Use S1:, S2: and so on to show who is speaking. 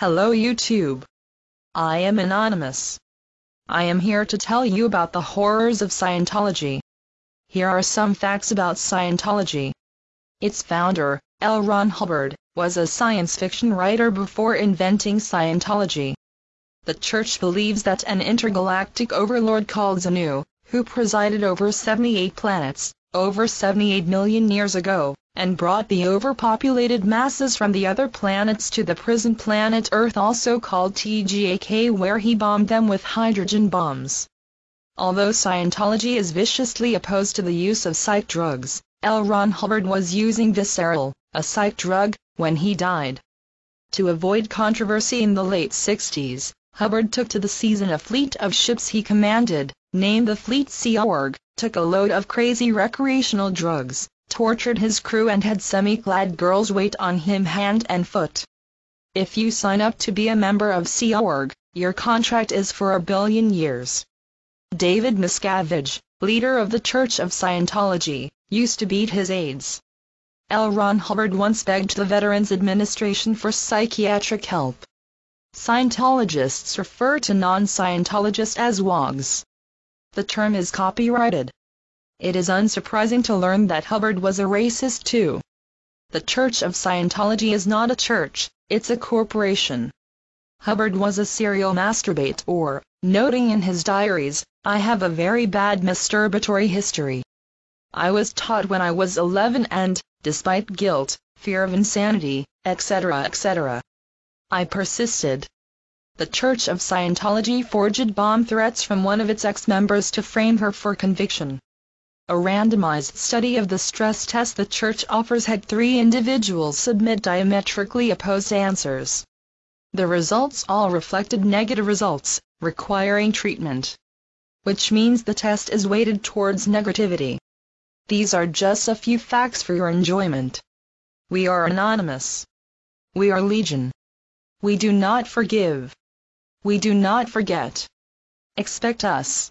S1: Hello YouTube. I am Anonymous. I am here to tell you about the horrors of Scientology. Here are some facts about Scientology. Its founder, L. Ron Hubbard, was a science fiction writer before inventing Scientology. The church believes that an intergalactic overlord called Xenu, who presided over 78 planets, over 78 million years ago, and brought the overpopulated masses from the other planets to the prison planet Earth also called Teegeeack where he bombed them with hydrogen bombs. Although Scientology is viciously opposed to the use of psych drugs, L. Ron Hubbard was using Vistaril, a psych drug, when he died. To avoid controversy in the late 60s, Hubbard took to the seas in a fleet of ships he commanded, named the Fleet Sea Org, took a load of crazy recreational drugs, tortured his crew and had semi-clad girls wait on him hand and foot. If you sign up to be a member of Sea Org, your contract is for a billion years. David Miscavige, leader of the Church of Scientology, used to beat his aides. L. Ron Hubbard once begged the Veterans Administration for psychiatric help. Scientologists refer to non-Scientologists as WOGs. The term is copyrighted. It is unsurprising to learn that Hubbard was a racist too. The Church of Scientology is not a church, it's a corporation. Hubbard was a serial masturbator, noting in his diaries, I have a very bad masturbatory history. I was taught when I was 11 and, despite guilt, fear of insanity, etc., etc., I persisted. The Church of Scientology forged bomb threats from one of its ex-members to frame her for conviction. A randomized study of the stress test the church offers had three individuals submit diametrically opposed answers. The results all reflected negative results, requiring treatment. Which means the test is weighted towards negativity. These are just a few facts for your enjoyment. We are anonymous. We are legion. We do not forgive. We do not forget. Expect us.